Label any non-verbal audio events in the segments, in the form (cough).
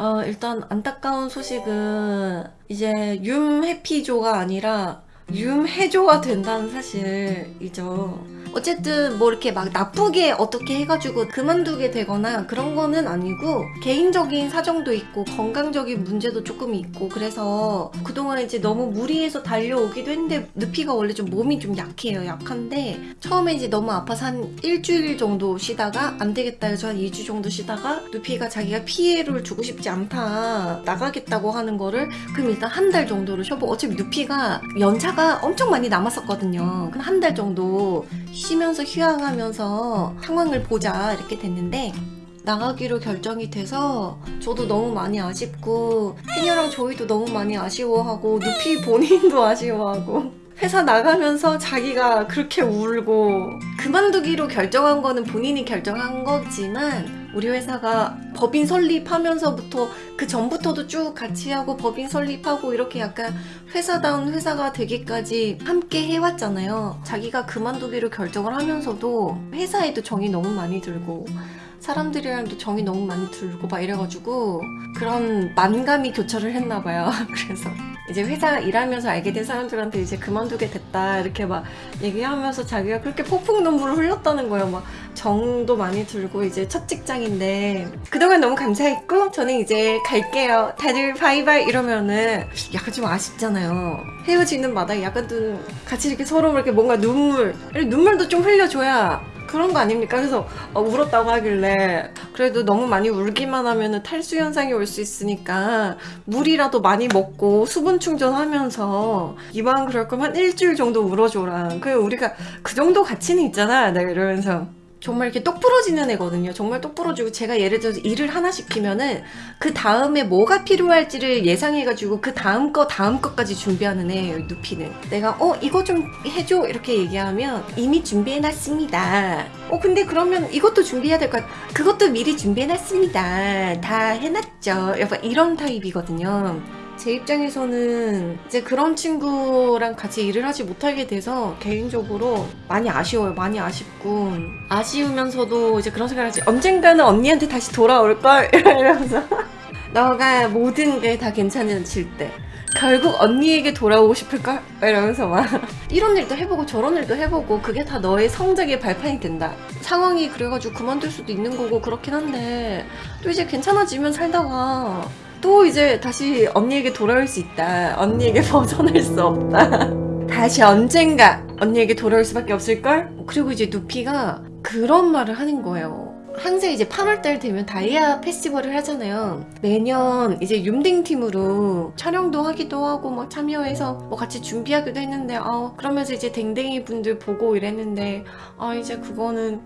어, 일단 안타까운 소식은 이제 윰해피조가 아니라 윰해조가 된다는 사실이죠. 어쨌든 뭐 이렇게 막 나쁘게 어떻게 해가지고 그만두게 되거나 그런 거는 아니고 개인적인 사정도 있고 건강적인 문제도 조금 있고 그래서 그동안 이제 너무 무리해서 달려오기도 했는데 느피가 원래 좀 몸이 좀 약해요 약한데 처음에 이제 너무 아파서 한 일주일 정도 쉬다가 안 되겠다 해서 한 2주 정도 쉬다가 느피가 자기가 피해를 주고 싶지 않다 나가겠다고 하는 거를 그럼 일단 한 달 정도를 쉬어보고 어차피 느피가 연차가 엄청 많이 남았었거든요. 한 달 정도 쉬면서 휴양하면서 상황을 보자 이렇게 됐는데 나가기로 결정이 돼서 저도 너무 많이 아쉽고 해녀랑 조이도 너무 많이 아쉬워하고 누피 본인도 (laughs) 아쉬워하고 회사 나가면서 자기가 그렇게 울고 그만두기로 결정한 거는 본인이 결정한 거지만 우리 회사가 법인 설립하면서부터 그 전부터도 쭉 같이 하고 법인 설립하고 이렇게 약간 회사다운 회사가 되기까지 함께 해왔잖아요. 자기가 그만두기로 결정을 하면서도 회사에도 정이 너무 많이 들고 사람들이랑도 정이 너무 많이 들고 막 이래가지고 그런 만감이 교차를 했나봐요. (laughs) 그래서 이제 회사 일하면서 알게 된 사람들한테 이제 그만두게 됐다 이렇게 막 얘기하면서 자기가 그렇게 폭풍 눈물을 흘렸다는 거예요. 막 정도 많이 들고 이제 첫 직장 인데 그동안 너무 감사했고 저는 이제 갈게요. 다들 바이바이 이러면은 약간 좀 아쉽잖아요. 헤어지는 마다 약간 좀 같이 이렇게 서로 이렇게 뭔가 눈물 눈물도 좀 흘려줘야 그런 거 아닙니까? 그래서 어, 울었다고 하길래 그래도 너무 많이 울기만 하면 탈수 현상이 올 수 있으니까 물이라도 많이 먹고 수분 충전하면서 이왕 그럴 거면 한 일주일 정도 울어줘라 그 우리가 그 정도 가치는 있잖아 내가 이러면서 정말 이렇게 똑 부러지는 애거든요. 정말 똑 부러지고 제가 예를 들어서 일을 하나 시키면은 그 다음에 뭐가 필요할지를 예상해가지고 그 다음 거 다음 거까지 준비하는 애예요. 누피는. 내가 어 이거 좀 해줘 이렇게 얘기하면 이미 준비해놨습니다. 어 근데 그러면 이것도 준비해야 될 것 같아. 그것도 미리 준비해놨습니다. 다 해놨죠. 약간 이런 타입이거든요. 제 입장에서는 이제 그런 친구랑 같이 일을 하지 못하게 돼서 개인적으로 많이 아쉬워요. 많이 아쉽고 아쉬우면서도 이제 그런 생각을 하지 언젠가는 언니한테 다시 돌아올걸? (laughs) 이러면서. (laughs) 너가 모든 게 다 괜찮아질 때 결국 언니에게 돌아오고 싶을걸? 이러면서 막. (laughs) 이런 일도 해보고 저런 일도 해보고 그게 다 너의 성적의 발판이 된다. 상황이 그래가지고 그만둘 수도 있는 거고 그렇긴 한데 또 이제 괜찮아지면 살다가 또 이제 다시 언니에게 돌아올 수 있다. 언니에게 (laughs) 벗어날 수 없다. 다시 언젠가 언니에게 돌아올 수밖에 없을걸? 그리고 이제 누피가 그런 말을 하는 거예요. 항상 이제 8월달 되면 다이아 페스티벌을 하잖아요. 매년 이제 윰딩 팀으로 촬영도 하기도 하고 막 참여해서 뭐 같이 준비하기도 했는데 아 그러면서 이제 댕댕이 분들 보고 이랬는데 아 이제 그거는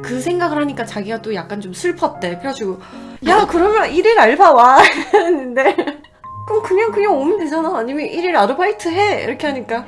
그 생각을 하니까 자기가 또 약간 좀 슬펐대. 그래가지고 야 그러면 1일 알바 와. (laughs) 했는데 그럼 그냥 그냥 오면 되잖아. 아니면 1일 아르바이트 해. 이렇게 하니까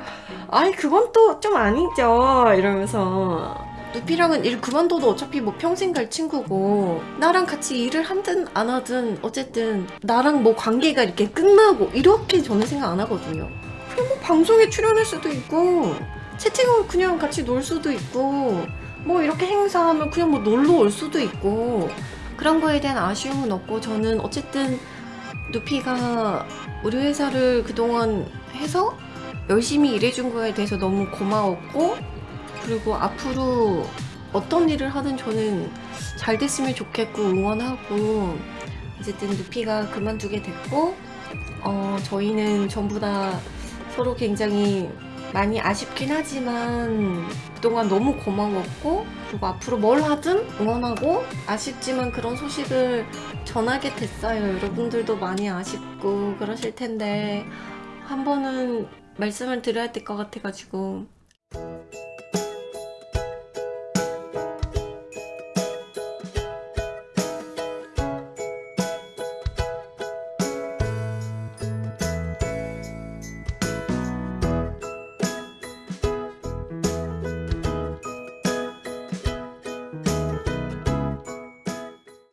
아이 그건 또 좀 아니죠. 이러면서. 누피랑은 일 그만둬도 어차피 뭐 평생 갈 친구고 나랑 같이 일을 하든 안 하든 어쨌든 나랑 뭐 관계가 이렇게 끝나고 이렇게 저는 생각 안 하거든요. 그냥 뭐 방송에 출연할 수도 있고 채팅으로 그냥 같이 놀 수도 있고 뭐 이렇게 행사하면 그냥 뭐 놀러 올 수도 있고 그런 거에 대한 아쉬움은 없고 저는 어쨌든 누피가 우리 회사를 그동안 해서 열심히 일해준 거에 대해서 너무 고마웠고 그리고 앞으로 어떤 일을 하든 저는 잘 됐으면 좋겠고 응원하고 어쨌든 누피가 그만두게 됐고 어, 저희는 전부 다 서로 굉장히 많이 아쉽긴 하지만 그동안 너무 고마웠고 그리고 앞으로 뭘 하든 응원하고 아쉽지만 그런 소식을 전하게 됐어요. 여러분들도 많이 아쉽고 그러실 텐데 한 번은 말씀을 드려야 될 것 같아가지고